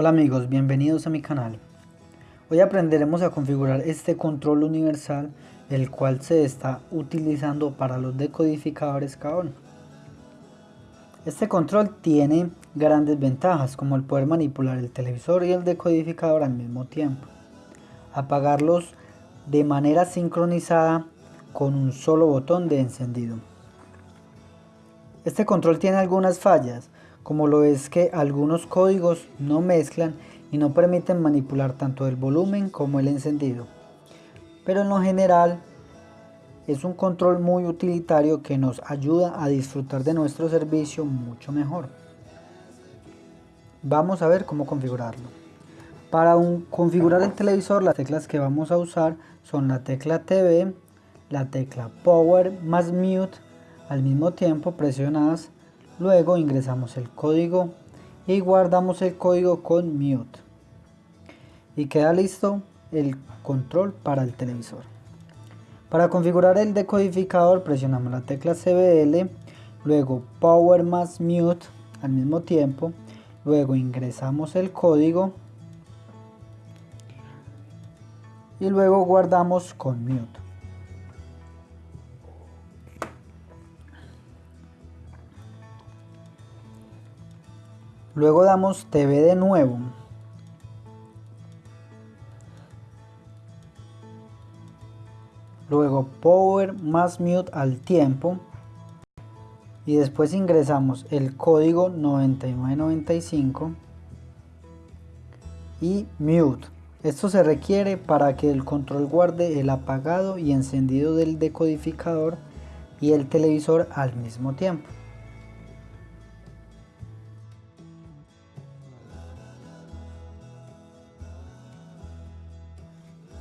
Hola amigos, bienvenidos a mi canal. Hoy aprenderemos a configurar este control universal el cual se está utilizando para los decodificadores Kaon. Este control tiene grandes ventajas como el poder manipular el televisor y el decodificador al mismo tiempo. Apagarlos de manera sincronizada con un solo botón de encendido. Este control tiene algunas fallas, como lo es que algunos códigos no mezclan y no permiten manipular tanto el volumen como el encendido. Pero en lo general es un control muy utilitario que nos ayuda a disfrutar de nuestro servicio mucho mejor. Vamos a ver cómo configurarlo. Para configurar el televisor las teclas que vamos a usar son la tecla TV, la tecla Power más Mute al mismo tiempo presionadas Luego ingresamos el código y guardamos el código con mute. Y queda listo el control para el televisor. Para configurar el decodificador presionamos la tecla CBL, luego Power más Mute al mismo tiempo, luego ingresamos el código y luego guardamos con Mute. Luego damos TV de nuevo. Luego Power más Mute al tiempo. Y después ingresamos el código 9995 y Mute. Esto se requiere para que el control guarde el apagado y encendido del decodificador y el televisor al mismo tiempo.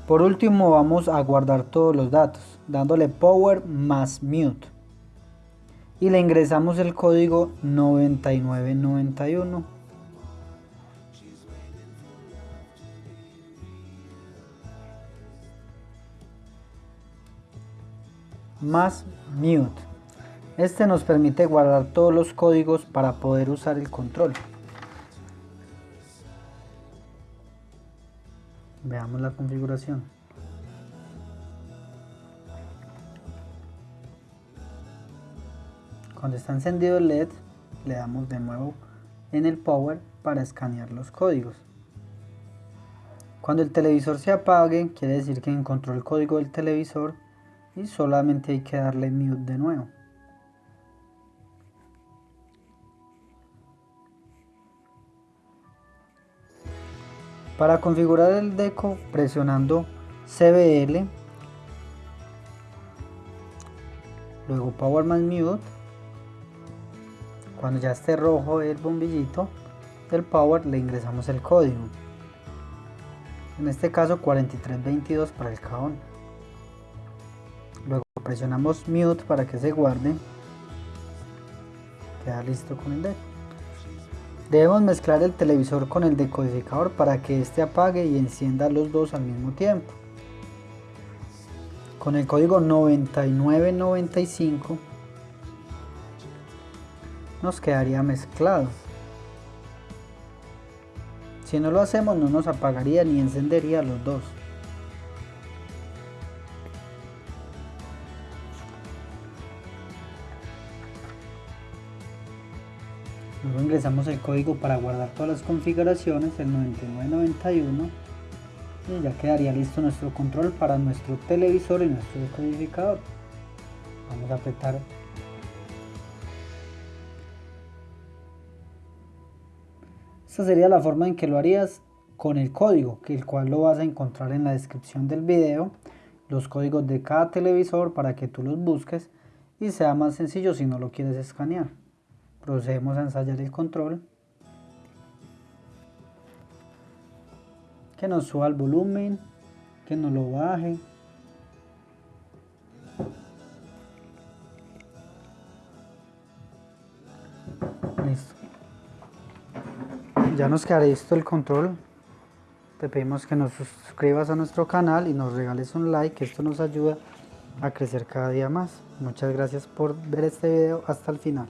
Por último vamos a guardar todos los datos, dándole power más mute. Y le ingresamos el código 9991. Más mute. Este nos permite guardar todos los códigos para poder usar el control. Veamos la configuración. Cuando está encendido el LED, le damos de nuevo en el Power para escanear los códigos. Cuando el televisor se apague, quiere decir que encontró el código del televisor y solamente hay que darle mute de nuevo. Para configurar el deco presionando CBL, luego Power más Mute, cuando ya esté rojo el bombillito del Power le ingresamos el código, en este caso 4322 para el cajón. Luego presionamos Mute para que se guarde, queda listo con el deco. Debemos mezclar el televisor con el decodificador para que éste apague y encienda los dos al mismo tiempo. Con el código 9995 nos quedaría mezclado. Si no lo hacemos no nos apagaría ni encendería los dos. Luego ingresamos el código para guardar todas las configuraciones, el 9991 y ya quedaría listo nuestro control para nuestro televisor y nuestro decodificador. Vamos a apretar. Esta sería la forma en que lo harías con el código, que el cual lo vas a encontrar en la descripción del video, los códigos de cada televisor para que tú los busques y sea más sencillo si no lo quieres escanear procedemos a ensayar el control que nos suba el volumen que nos lo baje. Listo. Ya nos quedará listo el control. Te pedimos que nos suscribas a nuestro canal y nos regales un like esto nos ayuda a crecer cada día más. Muchas gracias por ver este video hasta el final